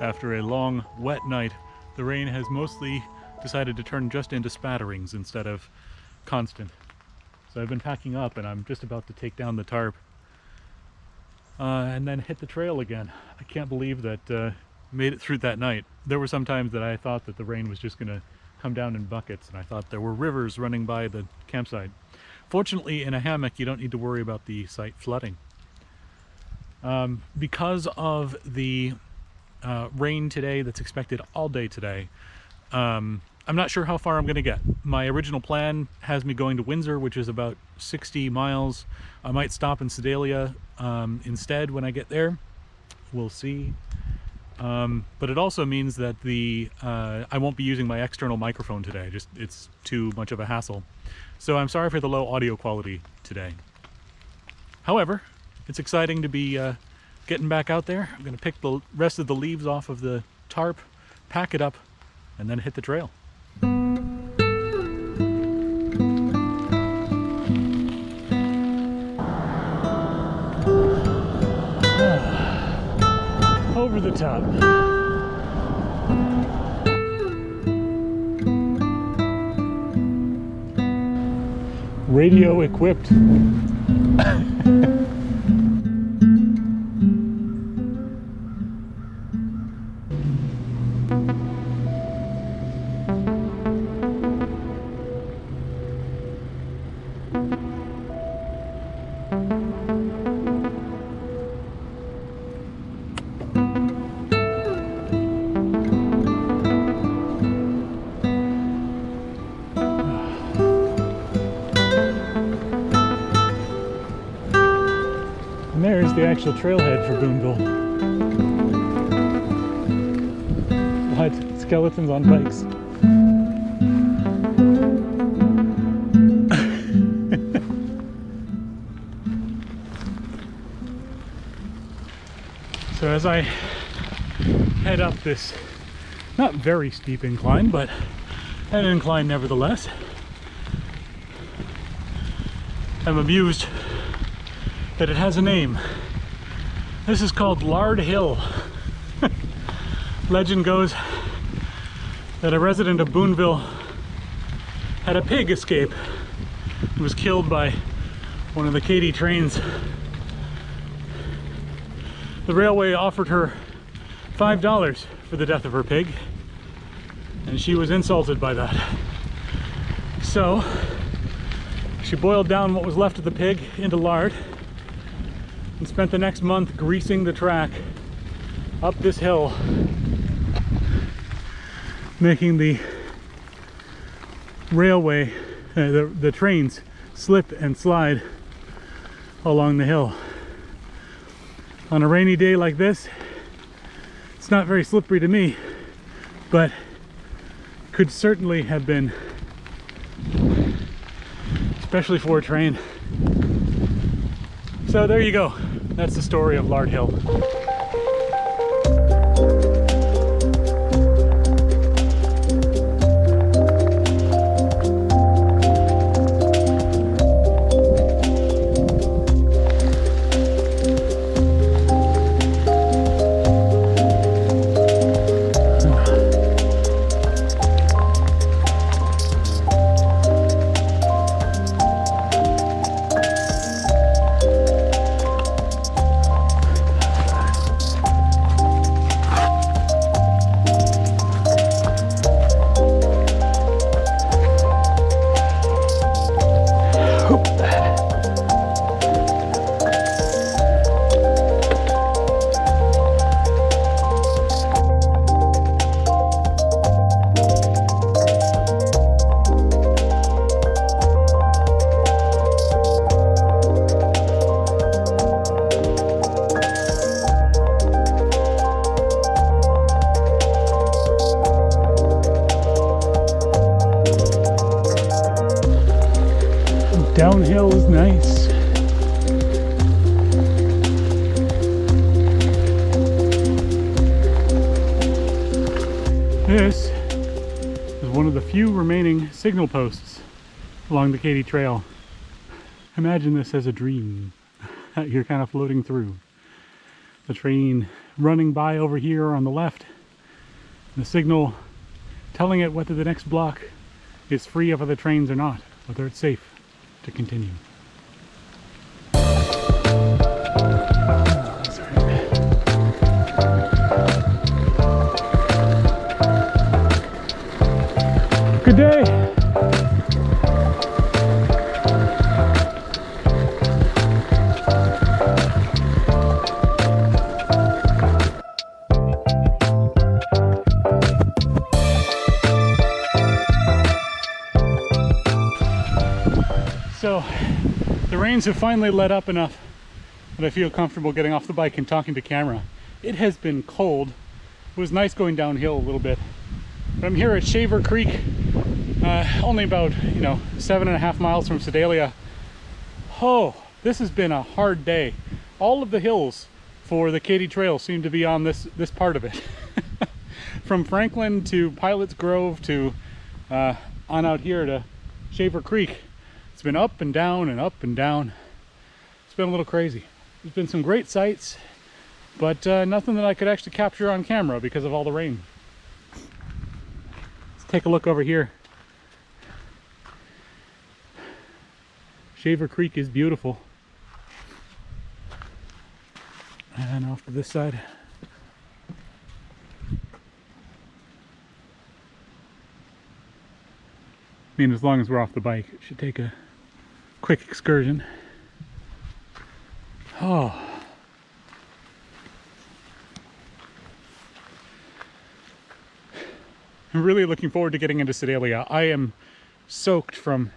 After a long, wet night, the rain has mostly decided to turn just into spatterings instead of constant. So I've been packing up and I'm just about to take down the tarp uh, and then hit the trail again. I can't believe that uh, made it through that night. There were some times that I thought that the rain was just going to come down in buckets and I thought there were rivers running by the campsite. Fortunately, in a hammock, you don't need to worry about the site flooding. Um, because of the uh, rain today that's expected all day today, um, I'm not sure how far I'm going to get. My original plan has me going to Windsor, which is about 60 miles. I might stop in Sedalia um, instead when I get there. We'll see. Um, but it also means that the uh, I won't be using my external microphone today. Just it's too much of a hassle. So I'm sorry for the low audio quality today. However, it's exciting to be uh, getting back out there. I'm going to pick the rest of the leaves off of the tarp, pack it up, and then hit the trail. Over the top. Radio equipped. trailhead for Boonville. What? Skeletons on bikes. so as I head up this not very steep incline, but an incline nevertheless, I'm amused that it has a name. This is called Lard Hill. Legend goes that a resident of Boonville had a pig escape and was killed by one of the Katy trains. The railway offered her $5 for the death of her pig and she was insulted by that. So she boiled down what was left of the pig into lard and spent the next month greasing the track up this hill making the railway uh, the, the trains slip and slide along the hill. On a rainy day like this it's not very slippery to me but could certainly have been especially for a train. So there you go that's the story of Lard Hill. Is one of the few remaining signal posts along the Katy Trail. Imagine this as a dream that you're kind of floating through. the train running by over here on the left, the signal telling it whether the next block is free of other trains or not, whether it's safe to continue. Good day. So the rains have finally let up enough that I feel comfortable getting off the bike and talking to camera. It has been cold. It was nice going downhill a little bit. But I'm here at Shaver Creek, uh, only about, you know, seven and a half miles from Sedalia. Oh, this has been a hard day. All of the hills for the Katy Trail seem to be on this, this part of it. From Franklin to Pilot's Grove to uh, on out here to Shaver Creek it's been up and down and up and down. It's been a little crazy. There's been some great sights, but uh, nothing that I could actually capture on camera because of all the rain. Let's take a look over here. Shaver Creek is beautiful. And off to this side. I mean, as long as we're off the bike, it should take a quick excursion. Oh. I'm really looking forward to getting into Sedalia. I am soaked from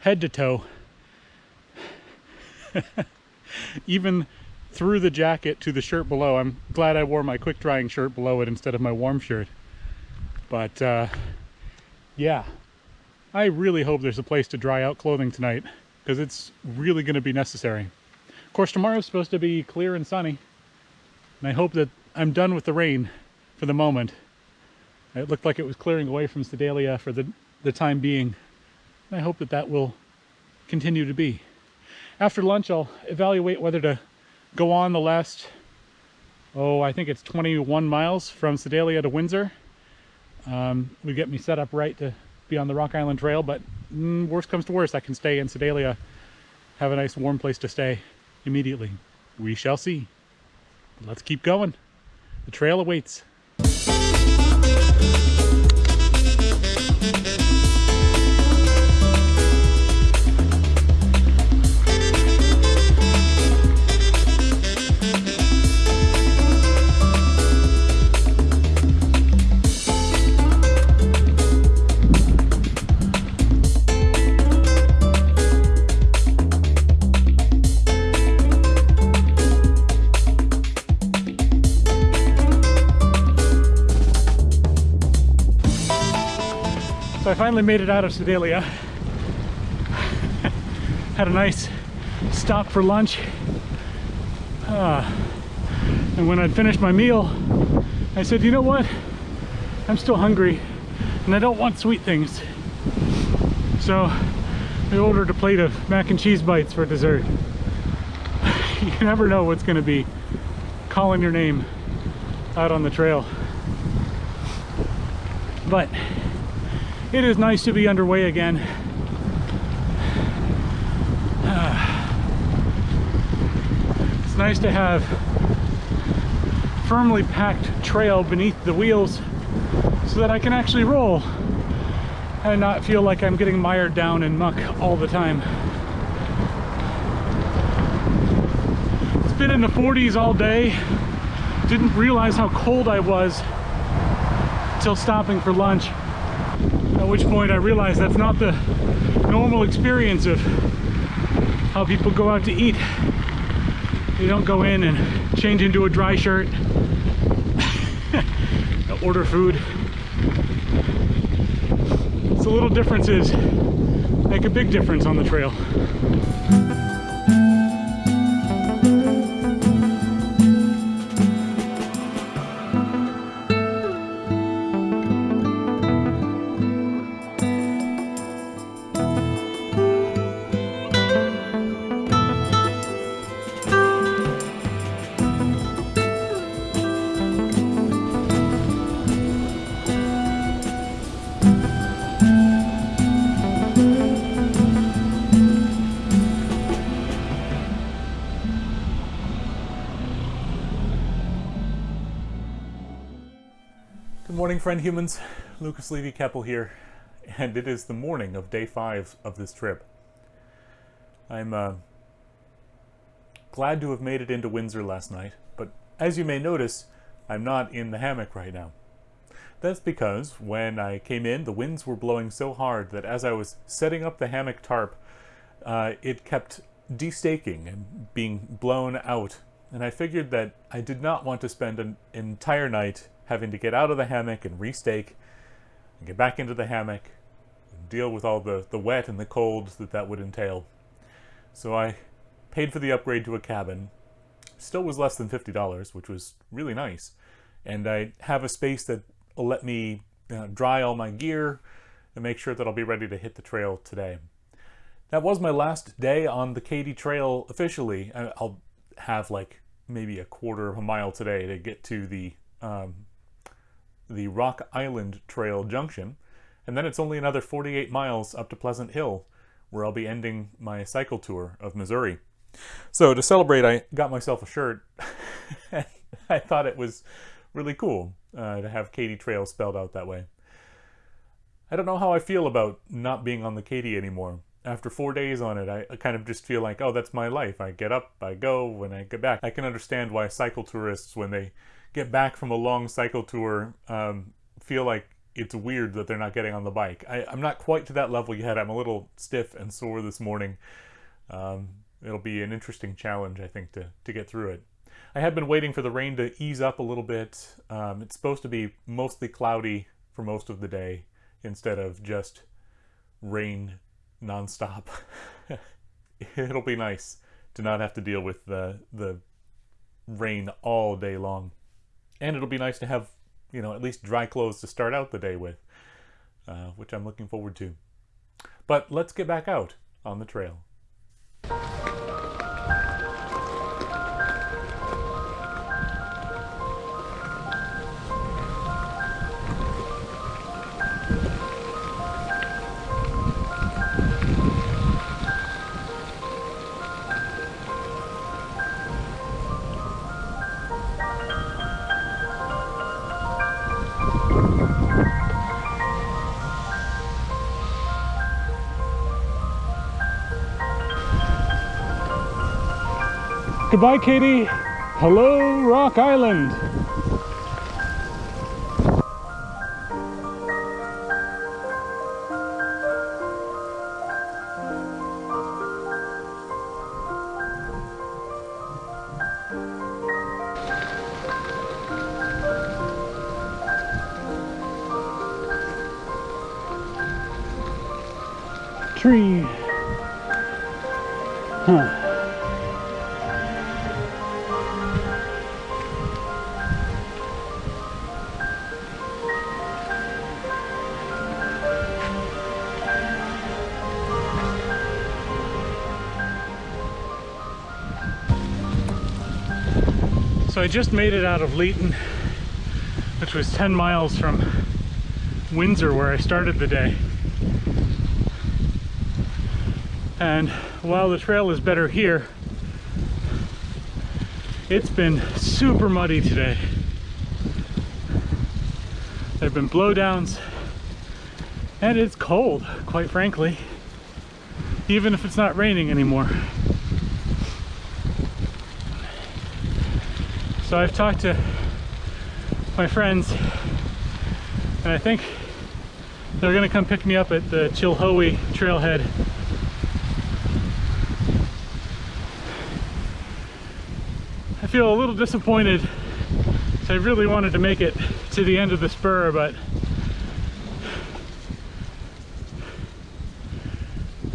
head to toe. Even through the jacket to the shirt below. I'm glad I wore my quick drying shirt below it instead of my warm shirt. But uh, yeah, I really hope there's a place to dry out clothing tonight because it's really going to be necessary. Of course, tomorrow's supposed to be clear and sunny, and I hope that I'm done with the rain for the moment. It looked like it was clearing away from Sedalia for the, the time being. And I hope that that will continue to be. After lunch, I'll evaluate whether to go on the last, oh, I think it's 21 miles from Sedalia to Windsor. Um, would get me set up right to be on the Rock Island Trail, but mm, worst comes to worst, I can stay in Sedalia, have a nice warm place to stay immediately. We shall see. Let's keep going. The trail awaits. Finally made it out of Sedalia. Had a nice stop for lunch. Uh, and when I'd finished my meal, I said, you know what? I'm still hungry and I don't want sweet things. So I ordered a plate of mac and cheese bites for dessert. you never know what's gonna be calling your name out on the trail. But it is nice to be underway again. Ah. It's nice to have firmly packed trail beneath the wheels so that I can actually roll and not feel like I'm getting mired down in muck all the time. It's been in the 40s all day. Didn't realize how cold I was until stopping for lunch. Which point I realized that's not the normal experience of how people go out to eat. They don't go in and change into a dry shirt, order food. So little differences make a big difference on the trail. Morning, friend humans. Lucas Levy Keppel here, and it is the morning of day five of this trip. I'm uh, glad to have made it into Windsor last night, but as you may notice, I'm not in the hammock right now. That's because when I came in, the winds were blowing so hard that as I was setting up the hammock tarp, uh, it kept destaking and being blown out. And I figured that I did not want to spend an entire night having to get out of the hammock and restake and get back into the hammock and deal with all the, the wet and the cold that that would entail. So I paid for the upgrade to a cabin. Still was less than $50, which was really nice. And I have a space that will let me you know, dry all my gear and make sure that I'll be ready to hit the trail today. That was my last day on the Katy Trail officially. I'll have like maybe a quarter of a mile today to get to the um, the Rock Island Trail junction, and then it's only another 48 miles up to Pleasant Hill, where I'll be ending my cycle tour of Missouri. So to celebrate, I got myself a shirt. I thought it was really cool uh, to have Katy Trail spelled out that way. I don't know how I feel about not being on the Katy anymore. After four days on it, I, I kind of just feel like, oh, that's my life. I get up, I go, when I get back. I can understand why cycle tourists, when they get back from a long cycle tour, um, feel like it's weird that they're not getting on the bike. I, am not quite to that level yet. I'm a little stiff and sore this morning. Um, it'll be an interesting challenge, I think, to, to get through it. I have been waiting for the rain to ease up a little bit. Um, it's supposed to be mostly cloudy for most of the day instead of just rain nonstop. It'll be nice to not have to deal with the, the rain all day long. And it'll be nice to have, you know, at least dry clothes to start out the day with, uh, which I'm looking forward to. But let's get back out on the trail. Goodbye, Katy. Hello, Rock Island. Tree. Huh. So I just made it out of Leeton, which was 10 miles from Windsor where I started the day. And while the trail is better here, it's been super muddy today. There have been blowdowns and it's cold, quite frankly, even if it's not raining anymore. So I've talked to my friends and I think they're gonna come pick me up at the Chilhowee trailhead. Feel a little disappointed I really wanted to make it to the end of the spur but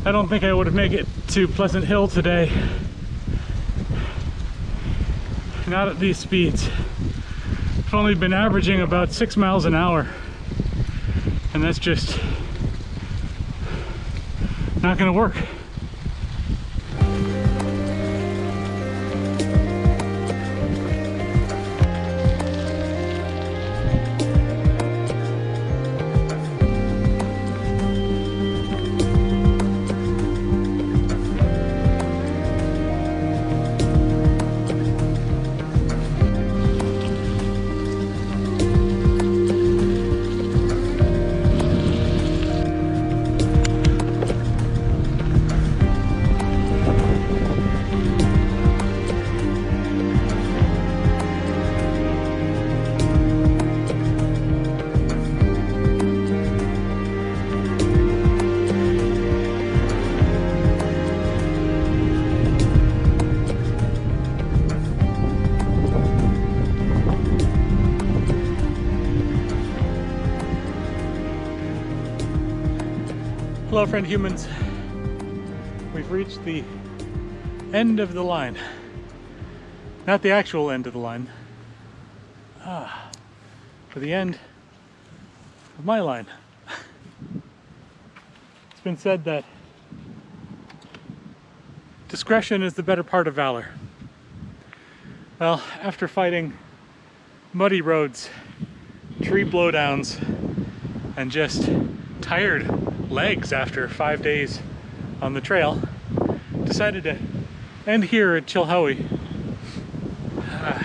I don't think I would have made it to Pleasant Hill today not at these speeds. I've only been averaging about six miles an hour and that's just not gonna work. Hello friend humans. We've reached the end of the line. Not the actual end of the line. Ah, but the end of my line. it's been said that discretion is the better part of valor. Well, after fighting muddy roads, tree blowdowns, and just tired legs after five days on the trail, decided to end here at Chilhowee. Uh,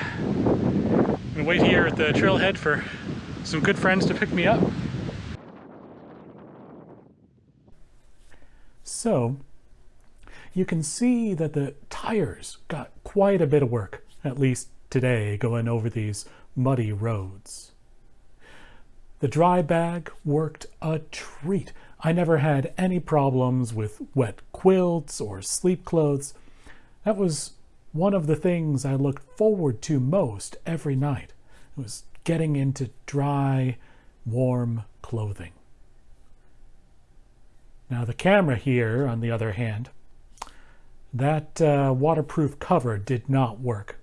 and wait here at the trailhead for some good friends to pick me up. So, you can see that the tires got quite a bit of work, at least today, going over these muddy roads. The dry bag worked a treat. I never had any problems with wet quilts or sleep clothes. That was one of the things I looked forward to most every night. It was getting into dry, warm clothing. Now the camera here, on the other hand, that uh, waterproof cover did not work.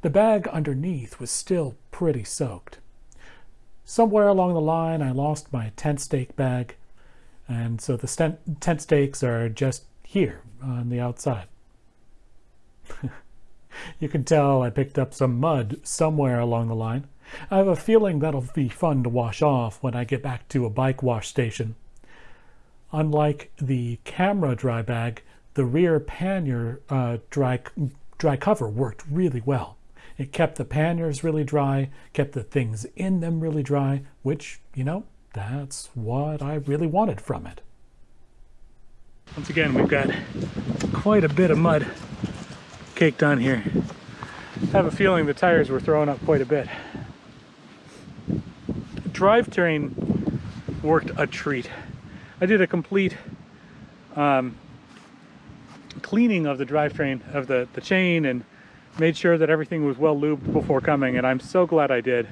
The bag underneath was still pretty soaked. Somewhere along the line I lost my tent stake bag and so the tent stakes are just here on the outside. you can tell I picked up some mud somewhere along the line. I have a feeling that'll be fun to wash off when I get back to a bike wash station. Unlike the camera dry bag, the rear pannier uh, dry, dry cover worked really well. It kept the panniers really dry, kept the things in them really dry, which, you know, that's what I really wanted from it. Once again, we've got quite a bit of mud caked on here. I have a feeling the tires were throwing up quite a bit. The drivetrain worked a treat. I did a complete um, cleaning of the drivetrain, of the, the chain, and made sure that everything was well lubed before coming, and I'm so glad I did.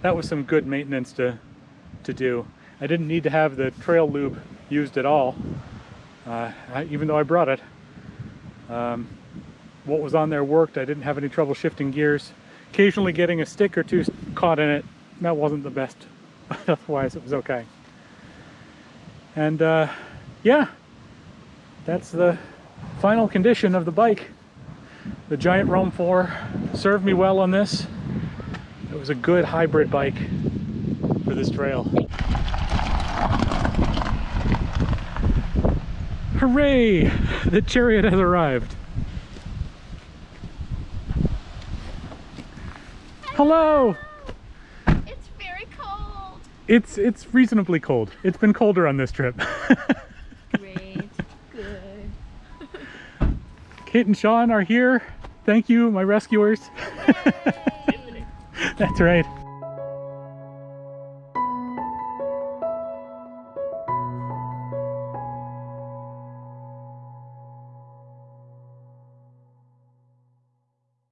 That was some good maintenance to, to do. I didn't need to have the trail lube used at all, uh, even though I brought it. Um, what was on there worked. I didn't have any trouble shifting gears. Occasionally getting a stick or two caught in it, that wasn't the best. Otherwise it was okay. And uh, yeah, that's the final condition of the bike. The Giant Roam 4 served me well on this. It was a good hybrid bike this trail. Hooray! The chariot has arrived. Hello! It's very cold. It's it's reasonably cold. It's been colder on this trip. Great. Good. Kate and Sean are here. Thank you, my rescuers. That's right.